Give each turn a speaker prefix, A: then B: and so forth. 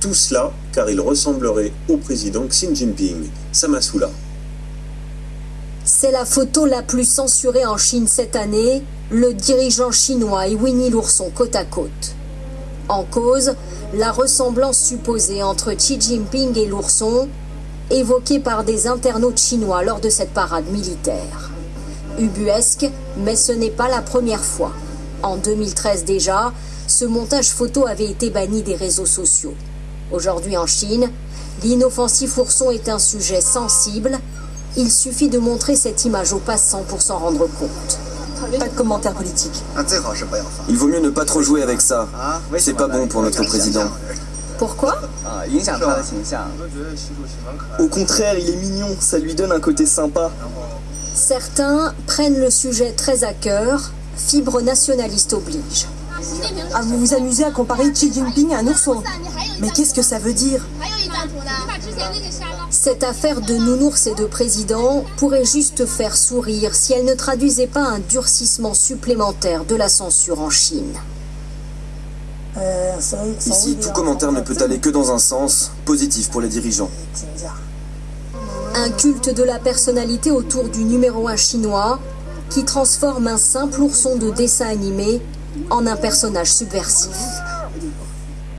A: Tout cela car il ressemblerait au président Xi Jinping. Samasoula.
B: C'est la photo la plus censurée en Chine cette année, le dirigeant chinois et Winnie l'ourson côte à côte. En cause, la ressemblance supposée entre Xi Jinping et l'ourson, évoquée par des internautes chinois lors de cette parade militaire. Ubuesque, mais ce n'est pas la première fois. En 2013 déjà, ce montage photo avait été banni des réseaux sociaux. Aujourd'hui en Chine, l'inoffensif ourson est un sujet sensible. Il suffit de montrer cette image aux passants pour s'en rendre compte.
C: Pas de commentaires politiques.
D: Il vaut mieux ne pas trop jouer avec ça. C'est pas bon pour notre président.
B: Pourquoi
D: Au contraire, il est mignon, ça lui donne un côté sympa.
B: Certains prennent le sujet très à cœur, fibre nationaliste oblige.
C: Ah, vous vous amusez à comparer Xi Jinping à un ourson. Mais qu'est-ce que ça veut dire?
B: Cette affaire de nounours et de président pourrait juste faire sourire si elle ne traduisait pas un durcissement supplémentaire de la censure en Chine.
D: Ici, tout commentaire ne peut aller que dans un sens, positif pour les dirigeants.
B: Un culte de la personnalité autour du numéro 1 chinois qui transforme un simple ourson de dessin animé en un personnage subversif.